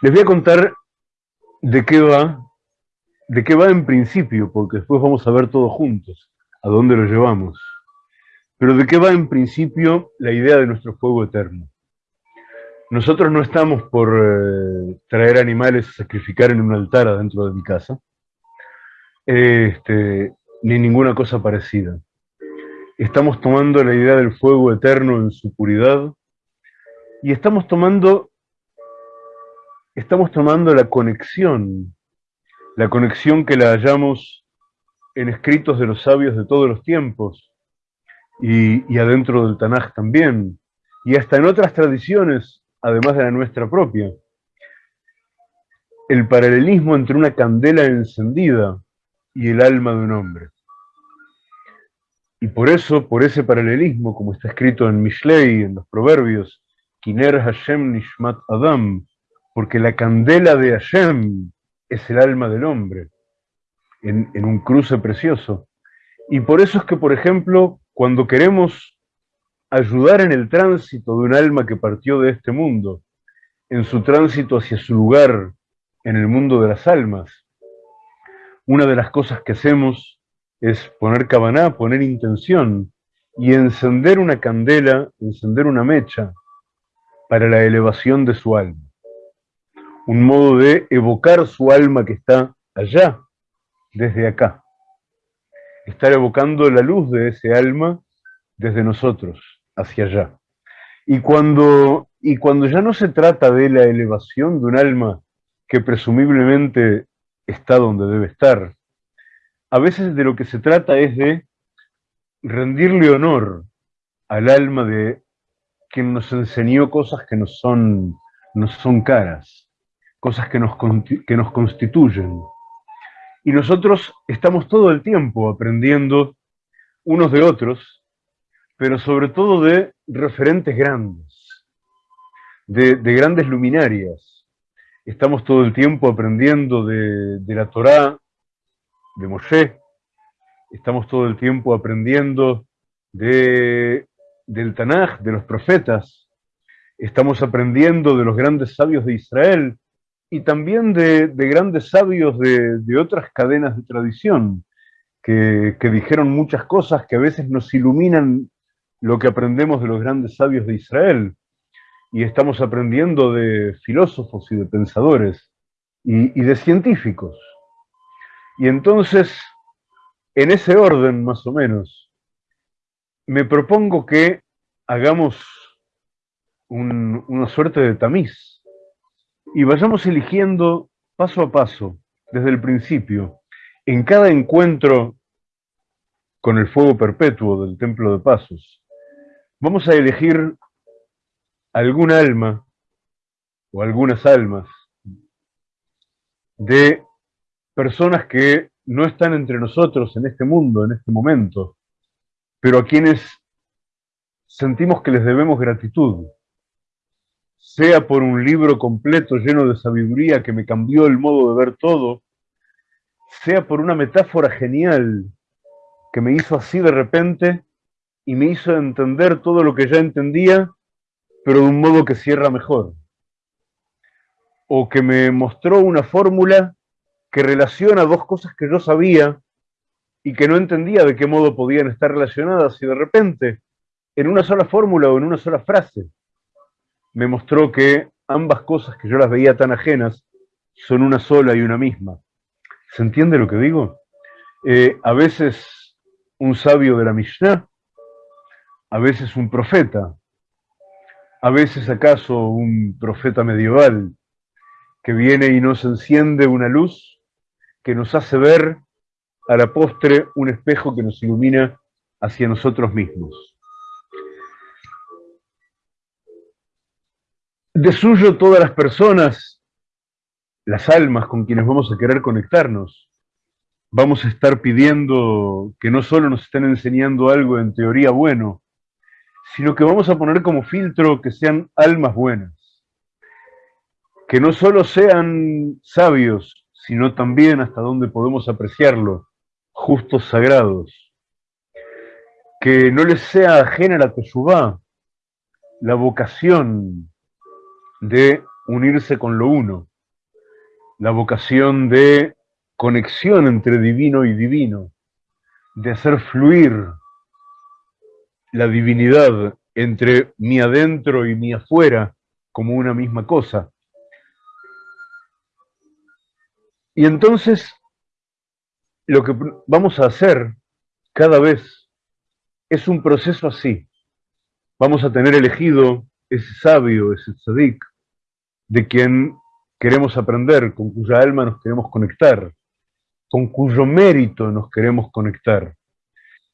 Les voy a contar de qué va, de qué va en principio, porque después vamos a ver todos juntos a dónde lo llevamos. Pero de qué va en principio la idea de nuestro fuego eterno. Nosotros no estamos por eh, traer animales a sacrificar en un altar adentro de mi casa, este, ni ninguna cosa parecida. Estamos tomando la idea del fuego eterno en su puridad y estamos tomando, estamos tomando la conexión, la conexión que la hallamos en escritos de los sabios de todos los tiempos y, y adentro del Tanaj también, y hasta en otras tradiciones, además de la nuestra propia. El paralelismo entre una candela encendida y el alma de un hombre. Y por eso, por ese paralelismo, como está escrito en Mishlei, en los Proverbios, Kiner Hashem Nishmat Adam, porque la candela de Hashem es el alma del hombre, en, un cruce precioso. Y por eso es que, por ejemplo, cuando queremos ayudar en el tránsito de un alma que partió de este mundo, en su tránsito hacia su lugar en el mundo de las almas, una de las cosas que hacemos es poner cabaná, poner intención y encender una candela, encender una mecha para la elevación de su alma. Un modo de evocar su alma que está allá, desde acá. Estar evocando la luz de ese alma desde nosotros, hacia allá. Y cuando, y cuando ya no se trata de la elevación de un alma que presumiblemente está donde debe estar. A veces de lo que se trata es de rendirle honor al alma de quien nos enseñó cosas que nos son, nos son caras, cosas que nos, que nos constituyen. Y nosotros estamos todo el tiempo aprendiendo unos de otros, pero sobre todo de referentes grandes, de, de grandes luminarias, Estamos todo el tiempo aprendiendo de, la Torá, de Moshe. Estamos todo el tiempo aprendiendo de, del Tanaj, de los profetas. Estamos aprendiendo de los grandes sabios de Israel y también de, grandes sabios de, otras cadenas de tradición que, dijeron muchas cosas que a veces nos iluminan lo que aprendemos de los grandes sabios de Israel y estamos aprendiendo de filósofos y de pensadores y, de científicos. Y entonces, en ese orden más o menos, me propongo que hagamos una suerte de tamiz y vayamos eligiendo paso a paso, desde el principio, en cada encuentro con el fuego perpetuo del Templo de Pasos, vamos a elegir algún alma o algunas almas de personas que no están entre nosotros en este mundo, en este momento, pero a quienes sentimos que les debemos gratitud, sea por un libro completo lleno de sabiduría que me cambió el modo de ver todo, sea por una metáfora genial que me hizo así de repente y me hizo entender todo lo que ya entendía pero de un modo que cierra mejor. O que me mostró una fórmula que relaciona dos cosas que yo sabía y que no entendía de qué modo podían estar relacionadas y de repente, en una sola fórmula o en una sola frase, me mostró que ambas cosas que yo las veía tan ajenas son una sola y una misma. ¿Se entiende lo que digo? Eh, a veces un sabio de la Mishnah, a veces un profeta, a veces acaso un profeta medieval que viene y nos enciende una luz que nos hace ver a la postre un espejo que nos ilumina hacia nosotros mismos. De suyo todas las personas, las almas con quienes vamos a querer conectarnos, vamos a estar pidiendo que no solo nos estén enseñando algo en teoría bueno, sino que vamos a poner como filtro que sean almas buenas, que no solo sean sabios, sino también hasta donde podemos apreciarlo, justos sagrados, que no les sea ajena la teshuvá, la vocación de unirse con lo uno, la vocación de conexión entre divino y divino, de hacer fluir la divinidad entre mi adentro y mi afuera como una misma cosa. Y entonces, lo que vamos a hacer cada vez es un proceso así. Vamos a tener elegido ese sabio, ese tzadik, de quien queremos aprender, con cuya alma nos queremos conectar, con cuyo mérito nos queremos conectar.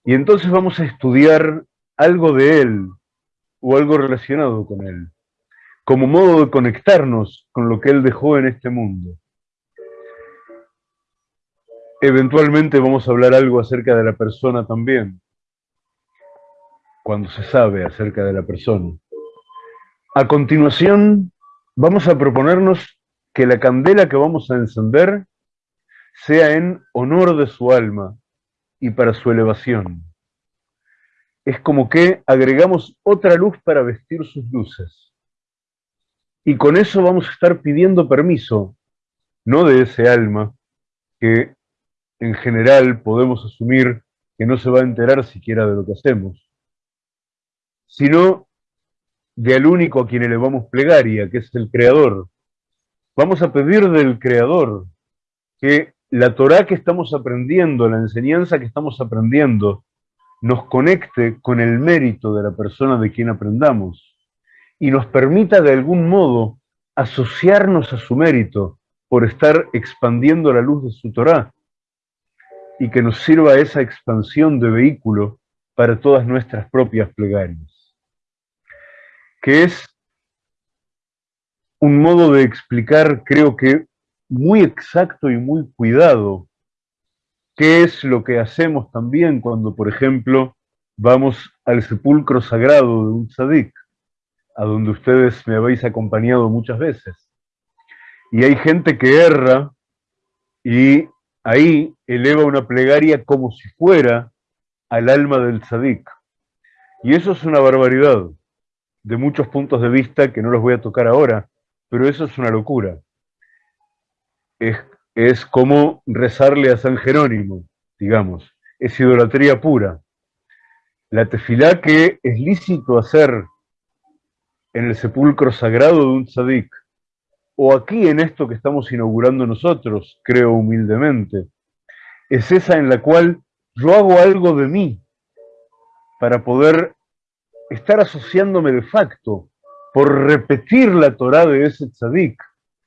Y entonces vamos a estudiar algo de él o algo relacionado con él, como modo de conectarnos con lo que él dejó en este mundo. Eventualmente vamos a hablar algo acerca de la persona también, cuando se sabe acerca de la persona. A continuación, vamos a proponernos que la candela que vamos a encender sea en honor de su alma y para su elevación. Es como que agregamos otra luz para vestir sus luces. Y con eso vamos a estar pidiendo permiso, no de ese alma, que en general podemos asumir que no se va a enterar siquiera de lo que hacemos, sino del único a quien elevamos plegaria, que es el Creador. Vamos a pedir del Creador que la Torah que estamos aprendiendo, la enseñanza que estamos aprendiendo, nos conecte con el mérito de la persona de quien aprendamos y nos permita de algún modo asociarnos a su mérito por estar expandiendo la luz de su Torah y que nos sirva esa expansión de vehículo para todas nuestras propias plegarias que es un modo de explicar, creo que muy exacto y muy cuidado, qué es lo que hacemos también cuando, por ejemplo, vamos al sepulcro sagrado de un tzadik, a donde ustedes me habéis acompañado muchas veces. Y hay gente que erra y ahí eleva una plegaria como si fuera al alma del tzadik. Y eso es una barbaridad de muchos puntos de vista que no los voy a tocar ahora, pero eso es una locura. Es, es como rezarle a San Jerónimo, digamos. Es idolatría pura. La tefilá que es lícito hacer en el sepulcro sagrado de un tzadik, o aquí en esto que estamos inaugurando nosotros, creo humildemente, es esa en la cual yo hago algo de mí para poder estar asociándome de facto, por repetir la Torah de ese tzadik,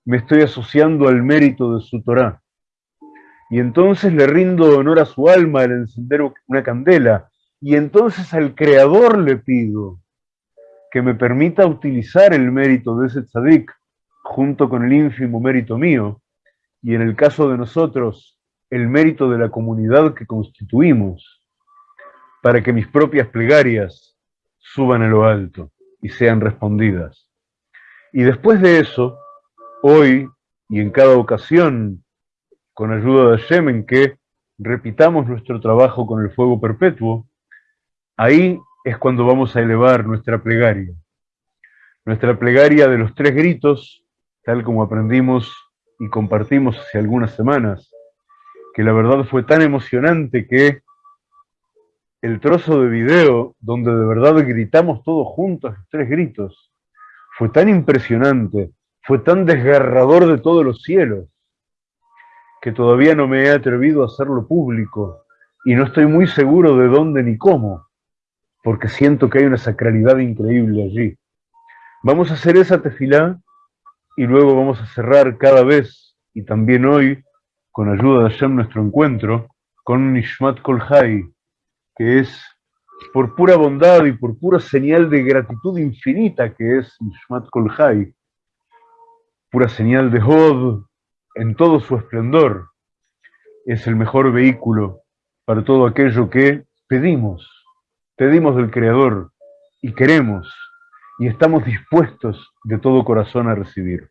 me estoy asociando al mérito de su Torah. Y entonces le rindo honor a su alma al encender una candela. Y entonces al Creador le pido que me permita utilizar el mérito de ese tzadik junto con el ínfimo mérito mío. Y en el caso de nosotros, el mérito de la comunidad que constituimos, para que mis propias plegarias suban a lo alto y sean respondidas. Y después de eso, hoy y en cada ocasión, con ayuda de Hashem, que repitamos nuestro trabajo con el fuego perpetuo, ahí es cuando vamos a elevar nuestra plegaria. Nuestra plegaria de los tres gritos, tal como aprendimos y compartimos hace algunas semanas, que la verdad fue tan emocionante que el trozo de video donde de verdad gritamos todos juntos, tres gritos, fue tan impresionante, fue tan desgarrador de todos los cielos, que todavía no me he atrevido a hacerlo público y no estoy muy seguro de dónde ni cómo, porque siento que hay una sacralidad increíble allí. Vamos a hacer esa tefilá y luego vamos a cerrar cada vez, y también hoy, con ayuda de Hashem, nuestro encuentro, con Nishmat Kolhai, que es por pura bondad y por pura señal de gratitud infinita que es Nishmat Kolhai, pura señal de Hod en todo su esplendor, es el mejor vehículo para todo aquello que pedimos, pedimos del Creador y queremos y estamos dispuestos de todo corazón a recibir.